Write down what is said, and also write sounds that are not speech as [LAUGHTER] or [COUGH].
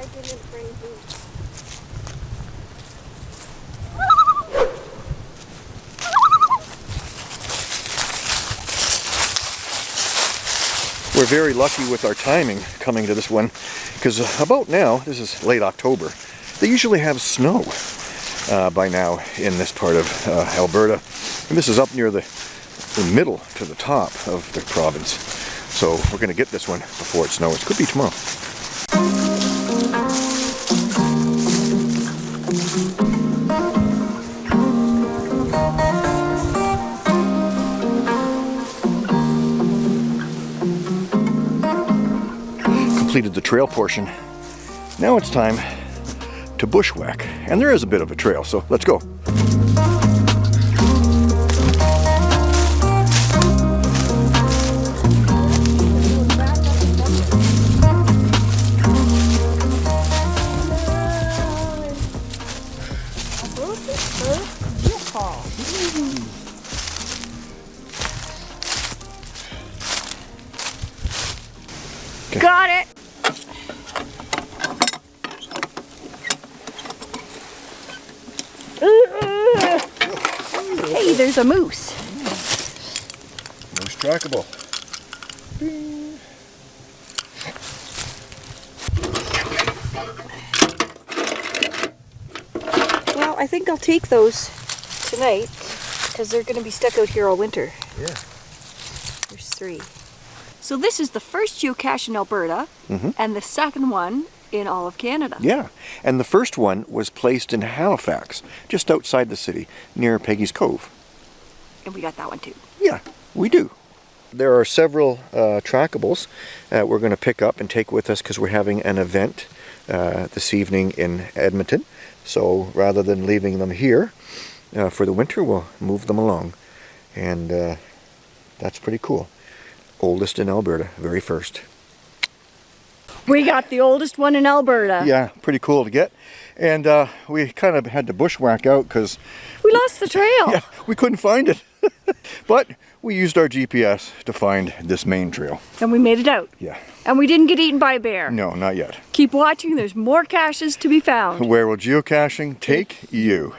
I didn't bring boots. We're very lucky with our timing coming to this one because about now, this is late October, they usually have snow uh, by now in this part of uh, Alberta. And this is up near the, the middle to the top of the province. So we're going to get this one before it snows. Could be tomorrow. Completed the trail portion. Now it's time to bushwhack. And there is a bit of a trail, so let's go. Got it. Hey, there's a moose. Most trackable. Well, I think I'll take those tonight because they're going to be stuck out here all winter. Yeah. There's three. So this is the first geocache in Alberta mm-hmm. and the second one in all of Canada. Yeah, and the first one was placed in Halifax, just outside the city, near Peggy's Cove. And we got that one too. Yeah, we do. There are several uh, trackables that we're going to pick up and take with us because we're having an event uh, this evening in Edmonton. So rather than leaving them here uh, for the winter, we'll move them along. And uh, that's pretty cool. Oldest in Alberta, very first. We got the oldest one in Alberta. Yeah, pretty cool to get. And uh, we kind of had to bushwhack out because We lost the trail. [LAUGHS] yeah, we couldn't find it. [LAUGHS] but we used our GPS to find this main trail. And we made it out. Yeah, And we didn't get eaten by a bear. no, not yet. Keep watching, there's more caches to be found. Where will geocaching take you?